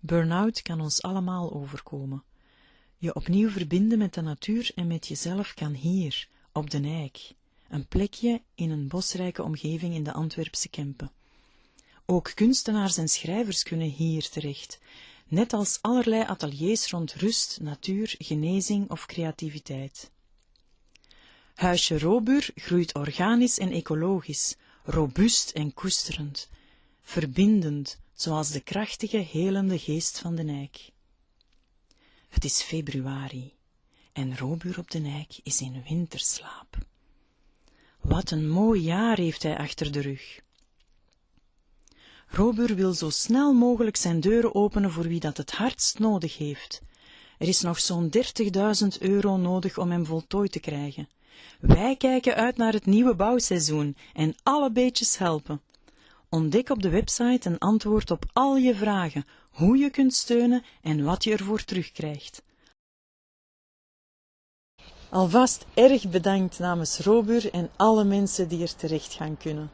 Burn-out kan ons allemaal overkomen. Je opnieuw verbinden met de natuur en met jezelf kan hier, op de Eik, een plekje in een bosrijke omgeving in de Antwerpse Kempen. Ook kunstenaars en schrijvers kunnen hier terecht, net als allerlei ateliers rond rust, natuur, genezing of creativiteit. Huisje Robuur groeit organisch en ecologisch, robuust en koesterend, verbindend, zoals de krachtige, helende geest van de Nijk. Het is februari en Robuur op de Nijk is in winterslaap. Wat een mooi jaar heeft hij achter de rug. Robuur wil zo snel mogelijk zijn deuren openen voor wie dat het hardst nodig heeft. Er is nog zo'n 30.000 euro nodig om hem voltooid te krijgen. Wij kijken uit naar het nieuwe bouwseizoen en alle beetjes helpen. Ontdek op de website een antwoord op al je vragen, hoe je kunt steunen en wat je ervoor terugkrijgt. Alvast erg bedankt namens Robuur en alle mensen die er terecht gaan kunnen.